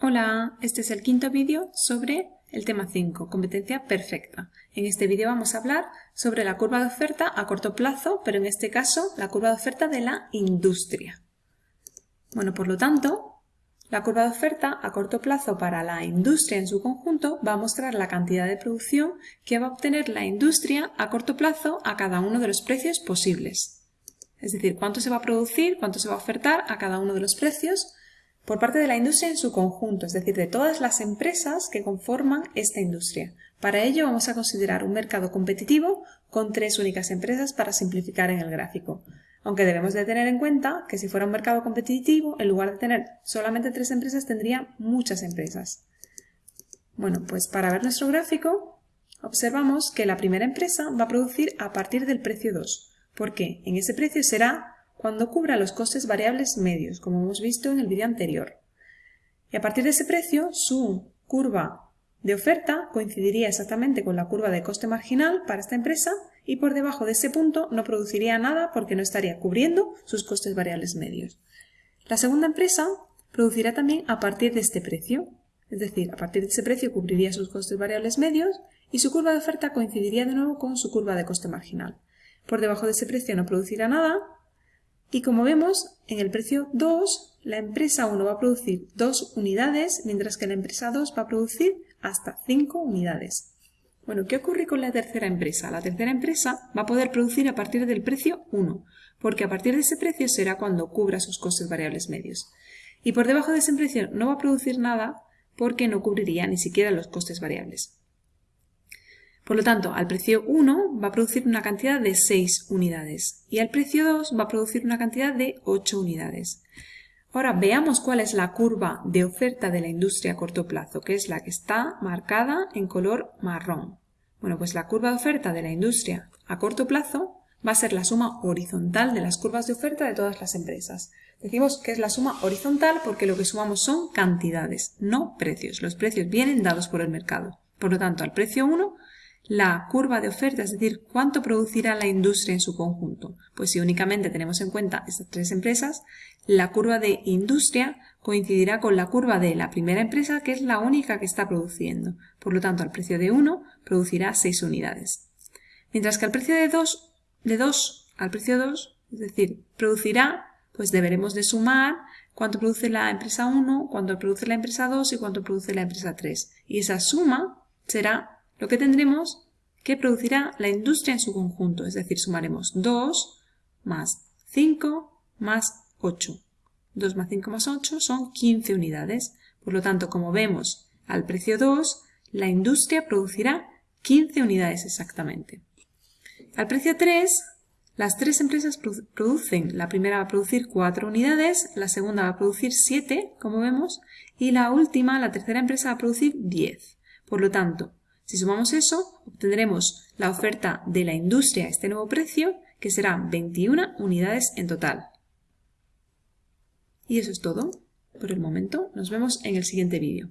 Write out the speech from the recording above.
Hola, este es el quinto vídeo sobre el tema 5, competencia perfecta. En este vídeo vamos a hablar sobre la curva de oferta a corto plazo, pero en este caso la curva de oferta de la industria. Bueno, por lo tanto, la curva de oferta a corto plazo para la industria en su conjunto va a mostrar la cantidad de producción que va a obtener la industria a corto plazo a cada uno de los precios posibles. Es decir, cuánto se va a producir, cuánto se va a ofertar a cada uno de los precios por parte de la industria en su conjunto, es decir, de todas las empresas que conforman esta industria. Para ello vamos a considerar un mercado competitivo con tres únicas empresas para simplificar en el gráfico. Aunque debemos de tener en cuenta que si fuera un mercado competitivo, en lugar de tener solamente tres empresas, tendría muchas empresas. Bueno, pues para ver nuestro gráfico, observamos que la primera empresa va a producir a partir del precio 2, porque en ese precio será cuando cubra los costes variables medios, como hemos visto en el vídeo anterior. Y a partir de ese precio, su curva de oferta coincidiría exactamente con la curva de coste marginal para esta empresa y por debajo de ese punto no produciría nada porque no estaría cubriendo sus costes variables medios. La segunda empresa producirá también a partir de este precio, es decir, a partir de ese precio cubriría sus costes variables medios y su curva de oferta coincidiría de nuevo con su curva de coste marginal. Por debajo de ese precio no producirá nada y como vemos, en el precio 2, la empresa 1 va a producir 2 unidades, mientras que la empresa 2 va a producir hasta 5 unidades. Bueno, ¿qué ocurre con la tercera empresa? La tercera empresa va a poder producir a partir del precio 1, porque a partir de ese precio será cuando cubra sus costes variables medios. Y por debajo de ese precio no va a producir nada porque no cubriría ni siquiera los costes variables. Por lo tanto, al precio 1 va a producir una cantidad de 6 unidades y al precio 2 va a producir una cantidad de 8 unidades. Ahora veamos cuál es la curva de oferta de la industria a corto plazo, que es la que está marcada en color marrón. Bueno, pues la curva de oferta de la industria a corto plazo va a ser la suma horizontal de las curvas de oferta de todas las empresas. Decimos que es la suma horizontal porque lo que sumamos son cantidades, no precios. Los precios vienen dados por el mercado. Por lo tanto, al precio 1 la curva de oferta, es decir, cuánto producirá la industria en su conjunto. Pues si únicamente tenemos en cuenta estas tres empresas, la curva de industria coincidirá con la curva de la primera empresa, que es la única que está produciendo. Por lo tanto, al precio de 1 producirá 6 unidades. Mientras que al precio de 2, de 2 al precio 2, es decir, producirá, pues deberemos de sumar cuánto produce la empresa 1, cuánto produce la empresa 2 y cuánto produce la empresa 3. Y esa suma será lo que tendremos que producirá la industria en su conjunto, es decir, sumaremos 2 más 5 más 8. 2 más 5 más 8 son 15 unidades. Por lo tanto, como vemos al precio 2, la industria producirá 15 unidades exactamente. Al precio 3, las tres empresas producen. La primera va a producir 4 unidades, la segunda va a producir 7, como vemos, y la última, la tercera empresa, va a producir 10. Por lo tanto, si sumamos eso, obtendremos la oferta de la industria a este nuevo precio, que será 21 unidades en total. Y eso es todo por el momento. Nos vemos en el siguiente vídeo.